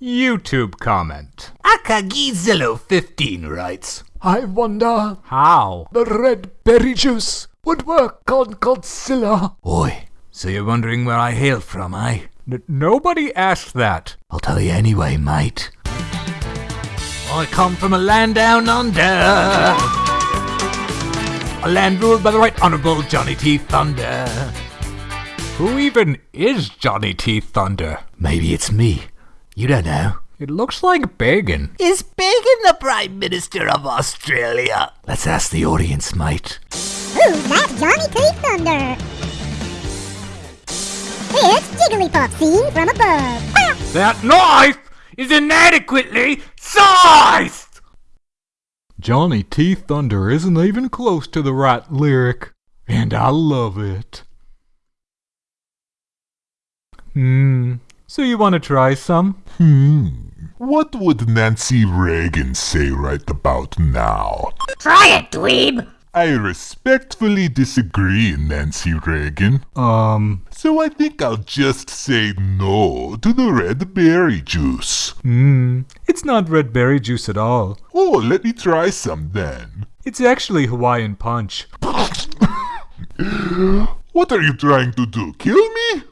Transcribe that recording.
YouTube comment. Akagizillo15 writes, I wonder How? the red berry juice would work on Godzilla. Oi, so you're wondering where I hail from, eh? N- nobody asked that. I'll tell you anyway, mate. I come from a land down under. A land ruled by the right honourable Johnny T. Thunder. Who even is Johnny T. Thunder? Maybe it's me. You don't know. It looks like Bacon. Is Bacon the Prime Minister of Australia? Let's ask the audience, mate. Who's that Johnny T. Thunder? It's Jigglypuff seen from above. That knife is inadequately sized! Johnny T. Thunder isn't even close to the right lyric, and I love it. Hmm. So you want to try some? Hmm. What would Nancy Reagan say right about now? Try it, dweeb! I respectfully disagree, Nancy Reagan. Um, So I think I'll just say no to the red berry juice. hmm, it's not red berry juice at all. Oh, let me try some then. It's actually Hawaiian punch. What are you trying to do? Kill me?